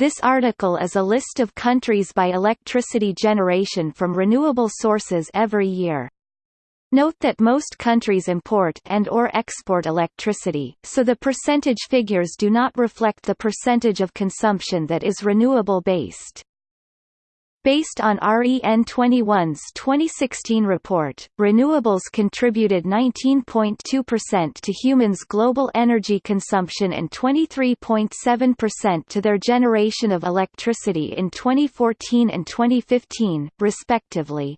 This article is a list of countries by electricity generation from renewable sources every year. Note that most countries import and or export electricity, so the percentage figures do not reflect the percentage of consumption that is renewable-based. Based on REN21's 2016 report, renewables contributed 19.2% to humans' global energy consumption and 23.7% to their generation of electricity in 2014 and 2015, respectively.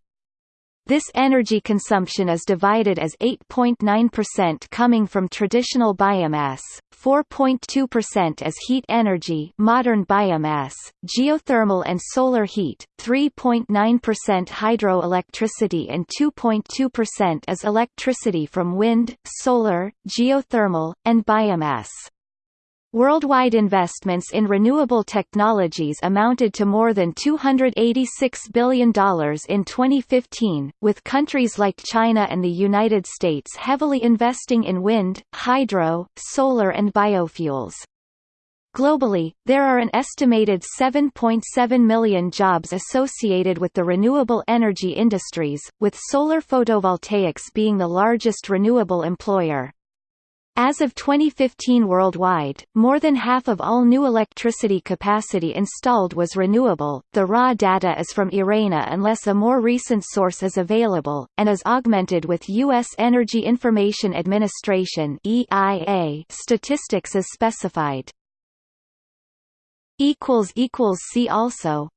This energy consumption is divided as 8.9% coming from traditional biomass, 4.2% as heat energy modern biomass, geothermal and solar heat, 3.9% hydroelectricity and 2.2% as electricity from wind, solar, geothermal, and biomass. Worldwide investments in renewable technologies amounted to more than $286 billion in 2015, with countries like China and the United States heavily investing in wind, hydro, solar and biofuels. Globally, there are an estimated 7.7 million jobs associated with the renewable energy industries, with solar photovoltaics being the largest renewable employer. As of 2015 worldwide, more than half of all new electricity capacity installed was renewable. The raw data is from IRENA unless a more recent source is available, and is augmented with U.S. Energy Information Administration statistics as specified. See also